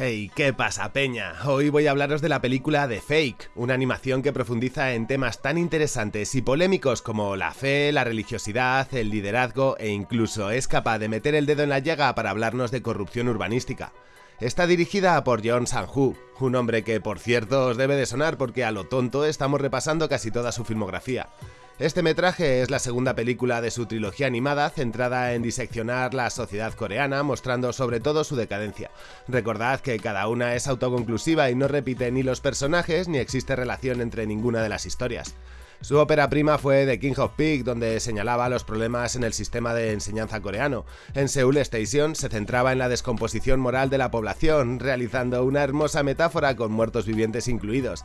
Hey, ¿qué pasa, Peña? Hoy voy a hablaros de la película The Fake, una animación que profundiza en temas tan interesantes y polémicos como la fe, la religiosidad, el liderazgo e incluso es capaz de meter el dedo en la llaga para hablarnos de corrupción urbanística. Está dirigida por John Sanju, un hombre que por cierto os debe de sonar porque a lo tonto estamos repasando casi toda su filmografía. Este metraje es la segunda película de su trilogía animada centrada en diseccionar la sociedad coreana, mostrando sobre todo su decadencia. Recordad que cada una es autoconclusiva y no repite ni los personajes ni existe relación entre ninguna de las historias. Su ópera prima fue The King of Pig, donde señalaba los problemas en el sistema de enseñanza coreano. En Seoul Station se centraba en la descomposición moral de la población, realizando una hermosa metáfora con muertos vivientes incluidos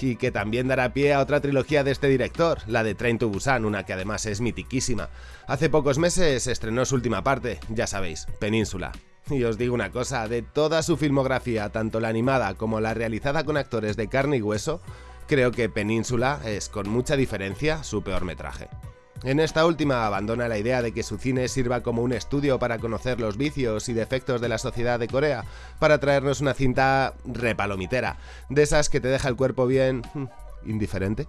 y que también dará pie a otra trilogía de este director, la de Train to Busan, una que además es mitiquísima. Hace pocos meses estrenó su última parte, ya sabéis, Península. Y os digo una cosa, de toda su filmografía, tanto la animada como la realizada con actores de carne y hueso, creo que Península es con mucha diferencia su peor metraje. En esta última abandona la idea de que su cine sirva como un estudio para conocer los vicios y defectos de la sociedad de Corea, para traernos una cinta repalomitera, de esas que te deja el cuerpo bien... Hmm, indiferente.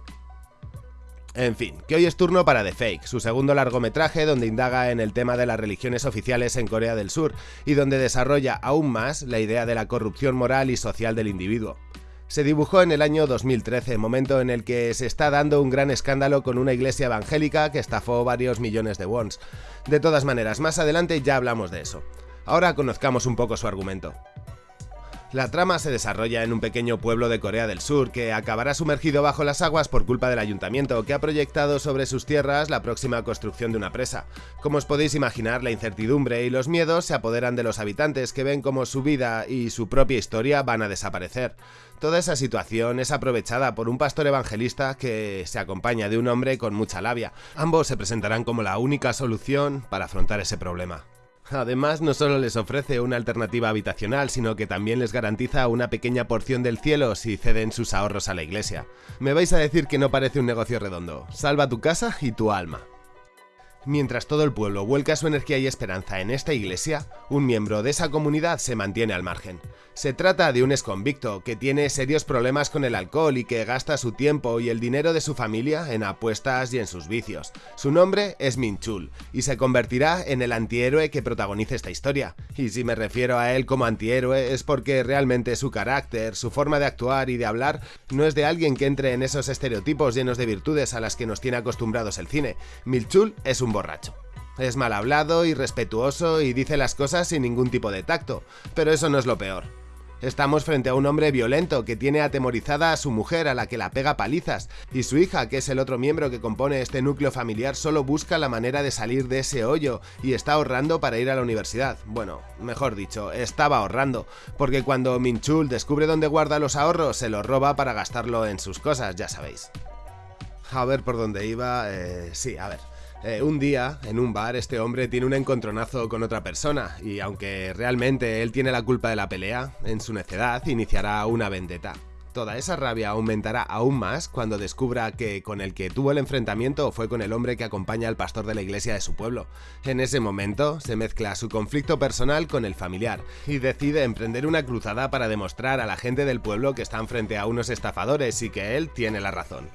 En fin, que hoy es turno para The Fake, su segundo largometraje donde indaga en el tema de las religiones oficiales en Corea del Sur y donde desarrolla aún más la idea de la corrupción moral y social del individuo se dibujó en el año 2013, momento en el que se está dando un gran escándalo con una iglesia evangélica que estafó varios millones de wons. De todas maneras, más adelante ya hablamos de eso. Ahora conozcamos un poco su argumento. La trama se desarrolla en un pequeño pueblo de Corea del Sur que acabará sumergido bajo las aguas por culpa del ayuntamiento que ha proyectado sobre sus tierras la próxima construcción de una presa. Como os podéis imaginar, la incertidumbre y los miedos se apoderan de los habitantes que ven como su vida y su propia historia van a desaparecer. Toda esa situación es aprovechada por un pastor evangelista que se acompaña de un hombre con mucha labia. Ambos se presentarán como la única solución para afrontar ese problema. Además, no solo les ofrece una alternativa habitacional, sino que también les garantiza una pequeña porción del cielo si ceden sus ahorros a la iglesia. Me vais a decir que no parece un negocio redondo. Salva tu casa y tu alma. Mientras todo el pueblo vuelca su energía y esperanza en esta iglesia, un miembro de esa comunidad se mantiene al margen. Se trata de un exconvicto que tiene serios problemas con el alcohol y que gasta su tiempo y el dinero de su familia en apuestas y en sus vicios. Su nombre es Minchul y se convertirá en el antihéroe que protagoniza esta historia. Y si me refiero a él como antihéroe es porque realmente su carácter, su forma de actuar y de hablar no es de alguien que entre en esos estereotipos llenos de virtudes a las que nos tiene acostumbrados el cine. Minchul es un borracho. Es mal hablado, irrespetuoso y dice las cosas sin ningún tipo de tacto, pero eso no es lo peor. Estamos frente a un hombre violento que tiene atemorizada a su mujer a la que la pega palizas, y su hija, que es el otro miembro que compone este núcleo familiar, solo busca la manera de salir de ese hoyo y está ahorrando para ir a la universidad. Bueno, mejor dicho, estaba ahorrando, porque cuando Minchul descubre dónde guarda los ahorros, se los roba para gastarlo en sus cosas, ya sabéis. A ver por dónde iba... Eh, sí, a ver... Eh, un día, en un bar, este hombre tiene un encontronazo con otra persona, y aunque realmente él tiene la culpa de la pelea, en su necedad iniciará una vendetta. Toda esa rabia aumentará aún más cuando descubra que con el que tuvo el enfrentamiento fue con el hombre que acompaña al pastor de la iglesia de su pueblo. En ese momento se mezcla su conflicto personal con el familiar y decide emprender una cruzada para demostrar a la gente del pueblo que están frente a unos estafadores y que él tiene la razón.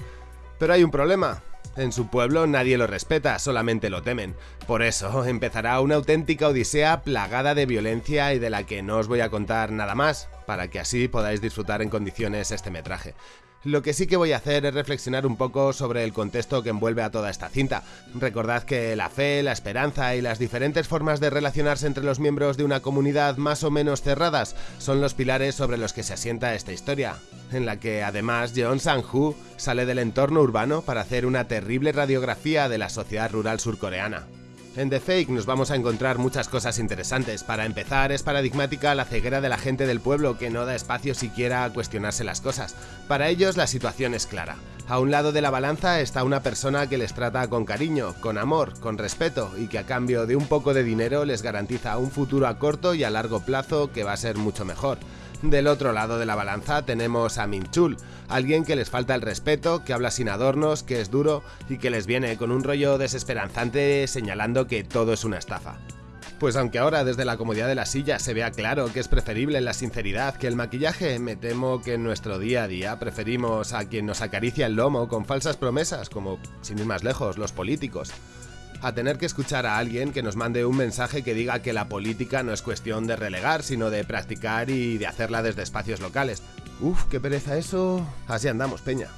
Pero hay un problema, en su pueblo nadie lo respeta, solamente lo temen. Por eso empezará una auténtica odisea plagada de violencia y de la que no os voy a contar nada más, para que así podáis disfrutar en condiciones este metraje. Lo que sí que voy a hacer es reflexionar un poco sobre el contexto que envuelve a toda esta cinta. Recordad que la fe, la esperanza y las diferentes formas de relacionarse entre los miembros de una comunidad más o menos cerradas son los pilares sobre los que se asienta esta historia, en la que además Jeon Sang-hu sale del entorno urbano para hacer una terrible radiografía de la sociedad rural surcoreana. En The Fake nos vamos a encontrar muchas cosas interesantes. Para empezar, es paradigmática la ceguera de la gente del pueblo que no da espacio siquiera a cuestionarse las cosas. Para ellos la situación es clara. A un lado de la balanza está una persona que les trata con cariño, con amor, con respeto y que a cambio de un poco de dinero les garantiza un futuro a corto y a largo plazo que va a ser mucho mejor. Del otro lado de la balanza tenemos a Minchul, alguien que les falta el respeto, que habla sin adornos, que es duro y que les viene con un rollo desesperanzante señalando que todo es una estafa. Pues aunque ahora desde la comodidad de la silla se vea claro que es preferible la sinceridad que el maquillaje, me temo que en nuestro día a día preferimos a quien nos acaricia el lomo con falsas promesas, como, sin ir más lejos, los políticos a tener que escuchar a alguien que nos mande un mensaje que diga que la política no es cuestión de relegar, sino de practicar y de hacerla desde espacios locales. Uf, qué pereza eso. Así andamos, peña.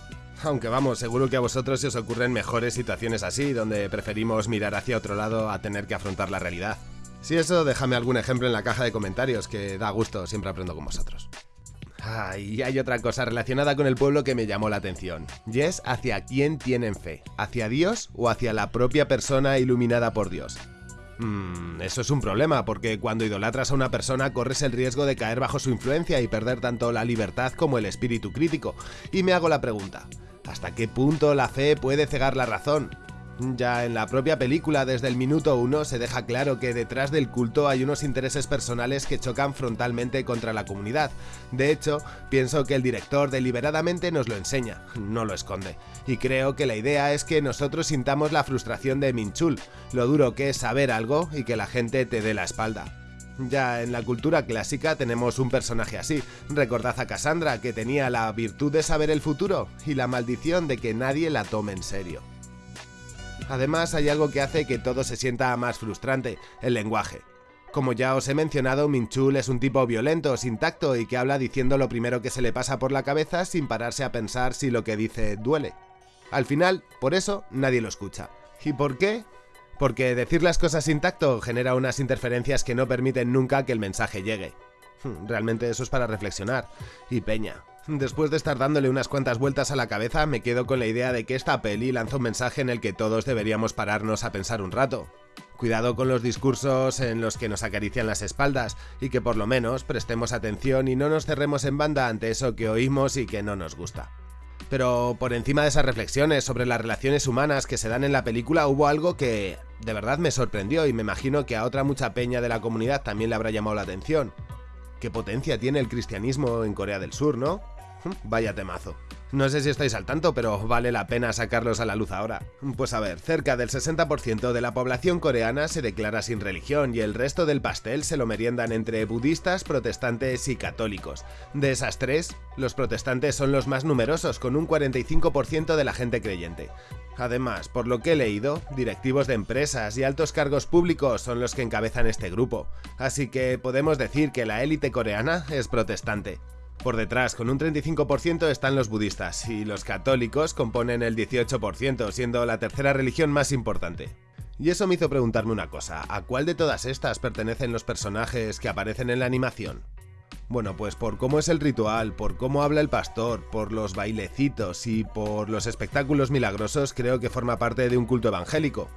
Aunque vamos, seguro que a vosotros se os ocurren mejores situaciones así, donde preferimos mirar hacia otro lado a tener que afrontar la realidad. Si eso, déjame algún ejemplo en la caja de comentarios, que da gusto, siempre aprendo con vosotros. Ah, y hay otra cosa relacionada con el pueblo que me llamó la atención, y es hacia quién tienen fe, hacia Dios o hacia la propia persona iluminada por Dios. Mmm, eso es un problema, porque cuando idolatras a una persona corres el riesgo de caer bajo su influencia y perder tanto la libertad como el espíritu crítico. Y me hago la pregunta, ¿hasta qué punto la fe puede cegar la razón? Ya en la propia película, desde el minuto uno, se deja claro que detrás del culto hay unos intereses personales que chocan frontalmente contra la comunidad. De hecho, pienso que el director deliberadamente nos lo enseña, no lo esconde. Y creo que la idea es que nosotros sintamos la frustración de Minchul, lo duro que es saber algo y que la gente te dé la espalda. Ya en la cultura clásica tenemos un personaje así. Recordad a Cassandra, que tenía la virtud de saber el futuro y la maldición de que nadie la tome en serio. Además hay algo que hace que todo se sienta más frustrante, el lenguaje. Como ya os he mencionado, Minchul es un tipo violento, sin tacto y que habla diciendo lo primero que se le pasa por la cabeza sin pararse a pensar si lo que dice duele. Al final, por eso, nadie lo escucha. ¿Y por qué? Porque decir las cosas sin tacto genera unas interferencias que no permiten nunca que el mensaje llegue. Hmm, realmente eso es para reflexionar. Y peña, Después de estar dándole unas cuantas vueltas a la cabeza, me quedo con la idea de que esta peli lanza un mensaje en el que todos deberíamos pararnos a pensar un rato. Cuidado con los discursos en los que nos acarician las espaldas y que por lo menos prestemos atención y no nos cerremos en banda ante eso que oímos y que no nos gusta. Pero por encima de esas reflexiones sobre las relaciones humanas que se dan en la película hubo algo que de verdad me sorprendió y me imagino que a otra mucha peña de la comunidad también le habrá llamado la atención. ¿Qué potencia tiene el cristianismo en Corea del Sur, no? Vaya temazo. No sé si estáis al tanto, pero vale la pena sacarlos a la luz ahora. Pues a ver, cerca del 60% de la población coreana se declara sin religión y el resto del pastel se lo meriendan entre budistas, protestantes y católicos. De esas tres, los protestantes son los más numerosos, con un 45% de la gente creyente. Además, por lo que he leído, directivos de empresas y altos cargos públicos son los que encabezan este grupo, así que podemos decir que la élite coreana es protestante. Por detrás, con un 35% están los budistas, y los católicos componen el 18%, siendo la tercera religión más importante. Y eso me hizo preguntarme una cosa, ¿a cuál de todas estas pertenecen los personajes que aparecen en la animación? Bueno, pues por cómo es el ritual, por cómo habla el pastor, por los bailecitos y por los espectáculos milagrosos creo que forma parte de un culto evangélico.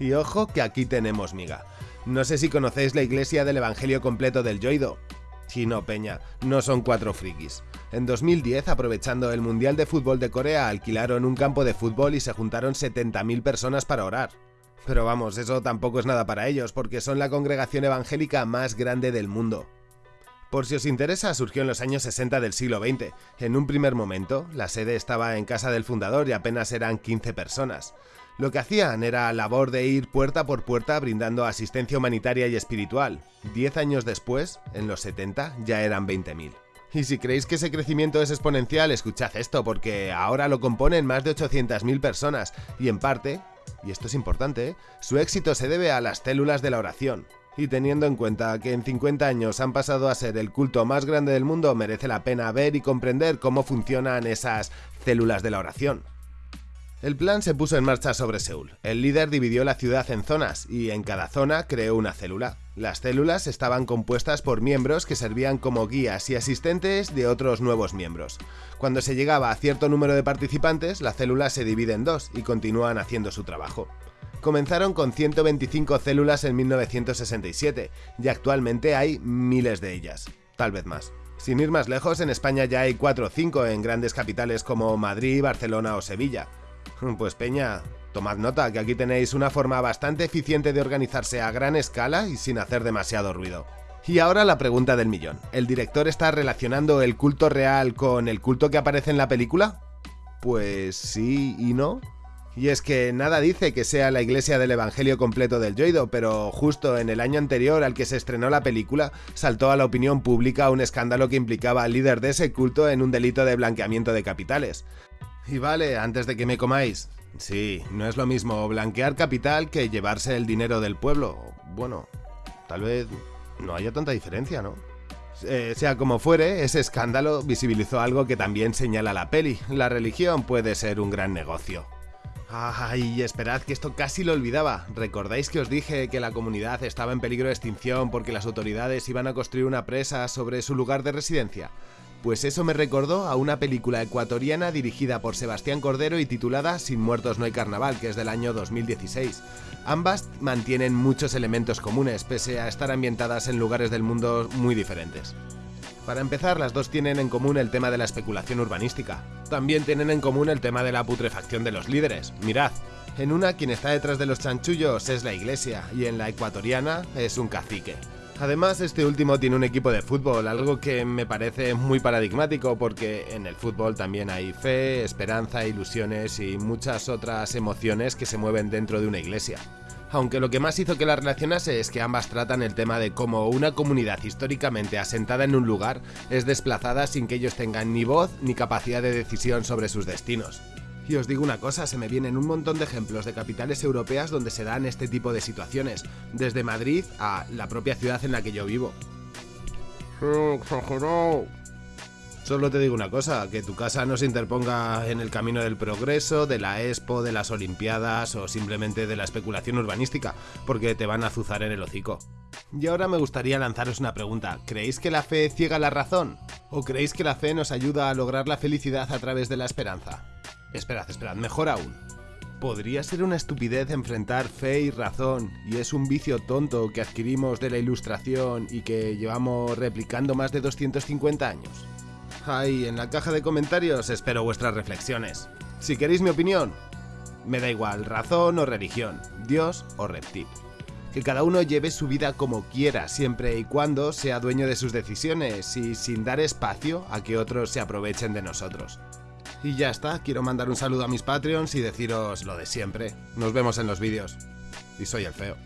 Y ojo que aquí tenemos miga. No sé si conocéis la iglesia del Evangelio completo del Yoido, Chino Peña, no son cuatro frikis. En 2010, aprovechando el Mundial de Fútbol de Corea, alquilaron un campo de fútbol y se juntaron 70.000 personas para orar. Pero vamos, eso tampoco es nada para ellos, porque son la congregación evangélica más grande del mundo. Por si os interesa, surgió en los años 60 del siglo XX. En un primer momento, la sede estaba en casa del fundador y apenas eran 15 personas. Lo que hacían era labor de ir puerta por puerta brindando asistencia humanitaria y espiritual. Diez años después, en los 70, ya eran 20.000. Y si creéis que ese crecimiento es exponencial, escuchad esto, porque ahora lo componen más de 800.000 personas, y en parte, y esto es importante, ¿eh? su éxito se debe a las células de la oración. Y teniendo en cuenta que en 50 años han pasado a ser el culto más grande del mundo, merece la pena ver y comprender cómo funcionan esas células de la oración. El plan se puso en marcha sobre Seúl. El líder dividió la ciudad en zonas y en cada zona creó una célula. Las células estaban compuestas por miembros que servían como guías y asistentes de otros nuevos miembros. Cuando se llegaba a cierto número de participantes, la célula se divide en dos y continúan haciendo su trabajo. Comenzaron con 125 células en 1967 y actualmente hay miles de ellas, tal vez más. Sin ir más lejos, en España ya hay 4 o 5 en grandes capitales como Madrid, Barcelona o Sevilla. Pues Peña, tomad nota que aquí tenéis una forma bastante eficiente de organizarse a gran escala y sin hacer demasiado ruido. Y ahora la pregunta del millón. ¿El director está relacionando el culto real con el culto que aparece en la película? Pues sí y no. Y es que nada dice que sea la iglesia del Evangelio completo del Yoido, pero justo en el año anterior al que se estrenó la película, saltó a la opinión pública un escándalo que implicaba al líder de ese culto en un delito de blanqueamiento de capitales. Y vale, antes de que me comáis, sí, no es lo mismo blanquear capital que llevarse el dinero del pueblo. Bueno, tal vez no haya tanta diferencia, ¿no? Eh, sea como fuere, ese escándalo visibilizó algo que también señala la peli. La religión puede ser un gran negocio. Ay, esperad que esto casi lo olvidaba. ¿Recordáis que os dije que la comunidad estaba en peligro de extinción porque las autoridades iban a construir una presa sobre su lugar de residencia? Pues eso me recordó a una película ecuatoriana dirigida por Sebastián Cordero y titulada Sin muertos no hay carnaval, que es del año 2016. Ambas mantienen muchos elementos comunes, pese a estar ambientadas en lugares del mundo muy diferentes. Para empezar, las dos tienen en común el tema de la especulación urbanística. También tienen en común el tema de la putrefacción de los líderes. Mirad, en una quien está detrás de los chanchullos es la iglesia y en la ecuatoriana es un cacique. Además, este último tiene un equipo de fútbol, algo que me parece muy paradigmático porque en el fútbol también hay fe, esperanza, ilusiones y muchas otras emociones que se mueven dentro de una iglesia aunque lo que más hizo que la relacionase es que ambas tratan el tema de cómo una comunidad históricamente asentada en un lugar es desplazada sin que ellos tengan ni voz ni capacidad de decisión sobre sus destinos. Y os digo una cosa, se me vienen un montón de ejemplos de capitales europeas donde se dan este tipo de situaciones, desde Madrid a la propia ciudad en la que yo vivo. Solo te digo una cosa, que tu casa no se interponga en el camino del progreso, de la expo, de las olimpiadas o simplemente de la especulación urbanística, porque te van a azuzar en el hocico. Y ahora me gustaría lanzaros una pregunta, ¿creéis que la fe ciega la razón? ¿O creéis que la fe nos ayuda a lograr la felicidad a través de la esperanza? Esperad, esperad, mejor aún. Podría ser una estupidez enfrentar fe y razón, y es un vicio tonto que adquirimos de la ilustración y que llevamos replicando más de 250 años. Ahí en la caja de comentarios espero vuestras reflexiones. Si queréis mi opinión, me da igual, razón o religión, Dios o reptil. Que cada uno lleve su vida como quiera, siempre y cuando sea dueño de sus decisiones y sin dar espacio a que otros se aprovechen de nosotros. Y ya está, quiero mandar un saludo a mis Patreons y deciros lo de siempre. Nos vemos en los vídeos. Y soy el feo.